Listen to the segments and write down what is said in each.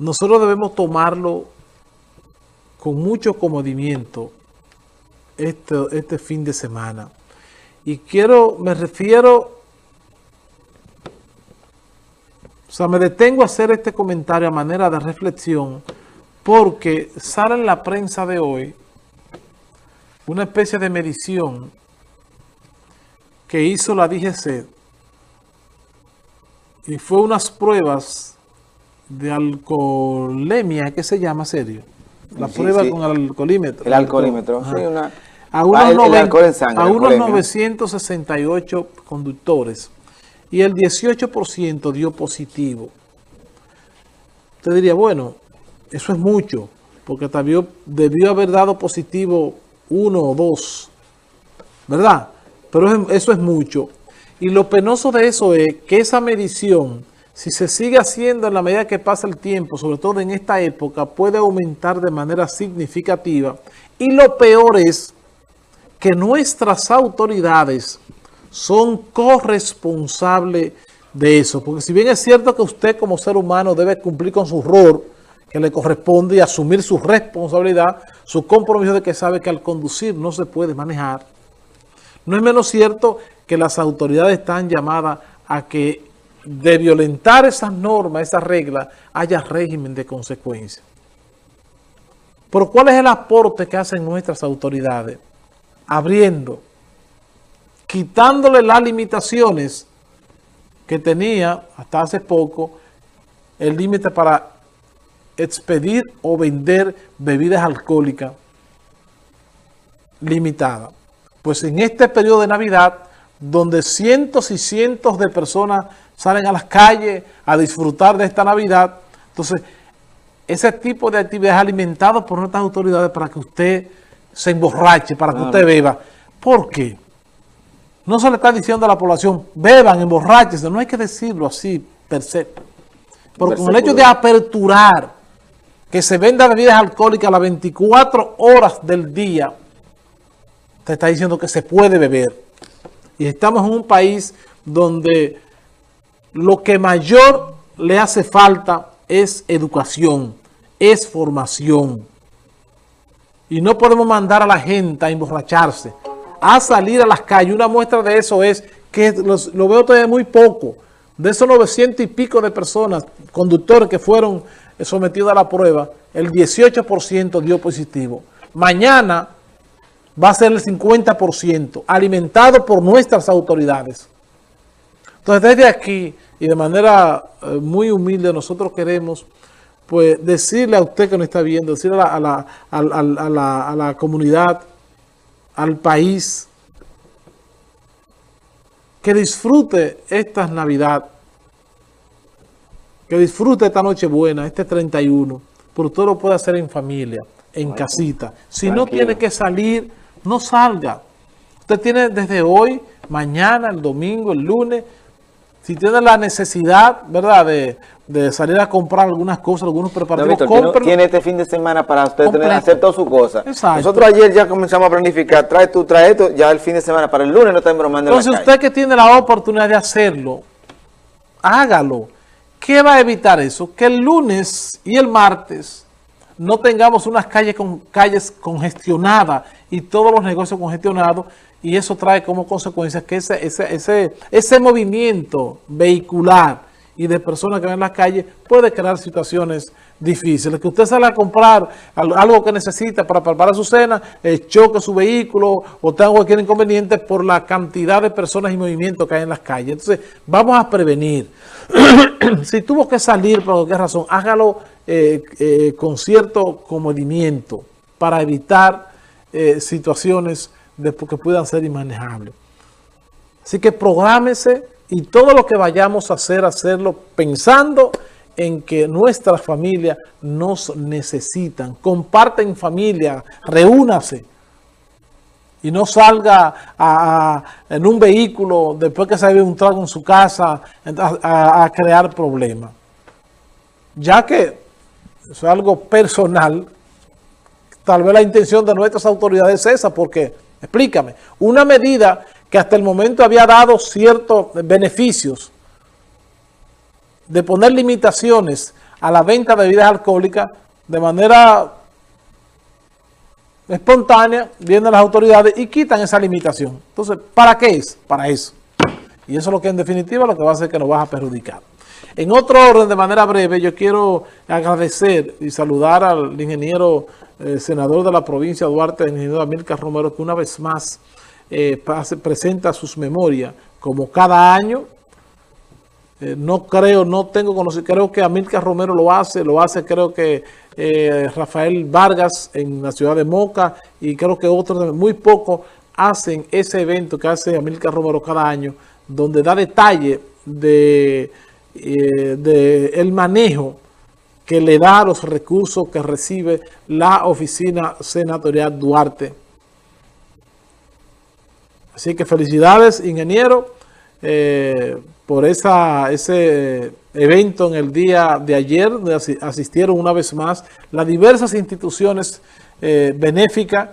nosotros debemos tomarlo con mucho comodimiento este, este fin de semana. Y quiero, me refiero, o sea, me detengo a hacer este comentario a manera de reflexión porque sale en la prensa de hoy una especie de medición que hizo la DGC y fue unas pruebas de alcoholemia, ¿qué se llama serio? La prueba con el alcoholímetro. El alcoholímetro, sí, una... A unos, a unos 968 conductores y el 18% dio positivo. Usted diría, bueno, eso es mucho, porque también debió haber dado positivo uno o dos, ¿verdad? Pero eso es mucho. Y lo penoso de eso es que esa medición si se sigue haciendo en la medida que pasa el tiempo, sobre todo en esta época, puede aumentar de manera significativa. Y lo peor es que nuestras autoridades son corresponsables de eso. Porque si bien es cierto que usted como ser humano debe cumplir con su rol que le corresponde y asumir su responsabilidad, su compromiso de que sabe que al conducir no se puede manejar, no es menos cierto que las autoridades están llamadas a que de violentar esas normas, esas reglas, haya régimen de consecuencias. Pero ¿cuál es el aporte que hacen nuestras autoridades? Abriendo, quitándole las limitaciones que tenía hasta hace poco el límite para expedir o vender bebidas alcohólicas limitadas. Pues en este periodo de Navidad, donde cientos y cientos de personas salen a las calles a disfrutar de esta Navidad. Entonces, ese tipo de actividades alimentadas por nuestras autoridades para que usted se emborrache, para que usted beba. ¿Por qué? No se le está diciendo a la población, beban, emborraches, no hay que decirlo así per se. Pero con el hecho de aperturar que se venda bebidas alcohólicas a las 24 horas del día, te está diciendo que se puede beber. Y estamos en un país donde lo que mayor le hace falta es educación, es formación. Y no podemos mandar a la gente a emborracharse, a salir a las calles. Una muestra de eso es que lo veo todavía muy poco. De esos 900 y pico de personas, conductores que fueron sometidos a la prueba, el 18% dio positivo. Mañana va a ser el 50%, alimentado por nuestras autoridades. Entonces, desde aquí, y de manera eh, muy humilde, nosotros queremos pues decirle a usted que nos está viendo, decirle a la, a la comunidad, al país, que disfrute esta Navidad, que disfrute esta noche buena, este 31, pero usted lo puede hacer en familia, en casita. Si no tiene que salir, no salga. Usted tiene desde hoy, mañana, el domingo, el lunes, si tiene la necesidad, ¿verdad?, de, salir a comprar algunas cosas, algunos preparativos, no, tiene este fin de semana para usted tener, hacer todas sus cosas. Nosotros ayer ya comenzamos a planificar, trae tú, trae esto, ya el fin de semana, para el lunes no está bromando Entonces usted que tiene la oportunidad de hacerlo, hágalo. ¿Qué va a evitar eso? Que el lunes y el martes no tengamos unas calles con calles congestionadas y todos los negocios congestionados y eso trae como consecuencia que ese, ese, ese, ese movimiento vehicular y de personas que van en las calles puede crear situaciones difíciles. Que usted sale a comprar algo que necesita para preparar su cena, eh, choque su vehículo o tenga cualquier inconveniente por la cantidad de personas y movimientos que hay en las calles. Entonces, vamos a prevenir. si tuvo que salir por cualquier razón, hágalo eh, eh, con cierto comodimiento para evitar situaciones que puedan ser inmanejables. Así que prográmese y todo lo que vayamos a hacer, hacerlo pensando en que nuestras familias nos necesitan. Comparten familia, reúnase y no salga en un vehículo después que se ve un trago en su casa a, crear problemas. Ya que es algo personal, tal vez la intención de nuestras autoridades es esa, porque Explícame. Una medida que hasta el momento había dado ciertos beneficios de poner limitaciones a la venta de bebidas alcohólicas de manera espontánea, vienen las autoridades y quitan esa limitación. Entonces, ¿para qué es? Para eso. Y eso es lo que en definitiva lo que va a hacer que nos va a perjudicar. En otro orden, de manera breve, yo quiero agradecer y saludar al ingeniero eh, senador de la provincia Duarte, el ingeniero Amílcar Romero, que una vez más eh, presenta sus memorias, como cada año. Eh, no creo, no tengo conocimiento, creo que Amílcar Romero lo hace, lo hace creo que Rafael Vargas en la ciudad de Moca y creo que otros, muy pocos hacen ese evento que hace Amílcar Romero cada año, donde da detalle de eh, de el manejo que le da los recursos que recibe la oficina senatorial Duarte. Así que felicidades, ingeniero, eh, por ese evento en el día de ayer, asistieron una vez más las diversas instituciones eh, benéficas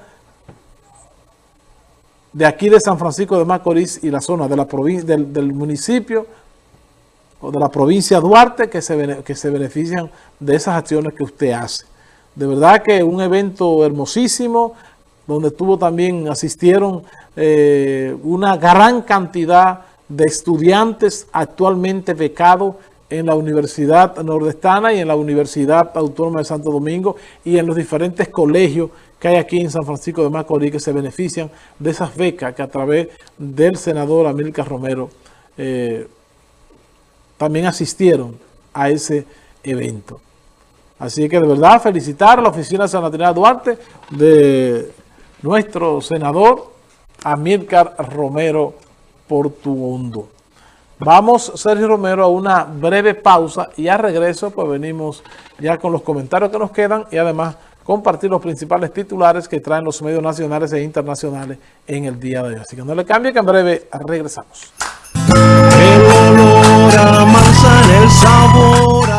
de aquí de San Francisco de Macorís y la zona de la del, del municipio o de la provincia Duarte que se, que se benefician de esas acciones que usted hace. De verdad que un evento hermosísimo, donde tuvo también, asistieron eh, una gran cantidad de estudiantes actualmente becados en la Universidad Nordestana y en la Universidad Autónoma de Santo Domingo y en los diferentes colegios que hay aquí en San Francisco de Macorís que se benefician de esas becas que a través del senador Amílcar Romero eh, también asistieron a ese evento. Así que de verdad felicitar a la Oficina Senatorial Duarte de nuestro senador Amílcar Romero Portuondo. Vamos, Sergio Romero, a una breve pausa y a regreso pues venimos ya con los comentarios que nos quedan y además compartir los principales titulares que traen los medios nacionales e internacionales en el día de hoy. Así que no le cambie que en breve regresamos el sabor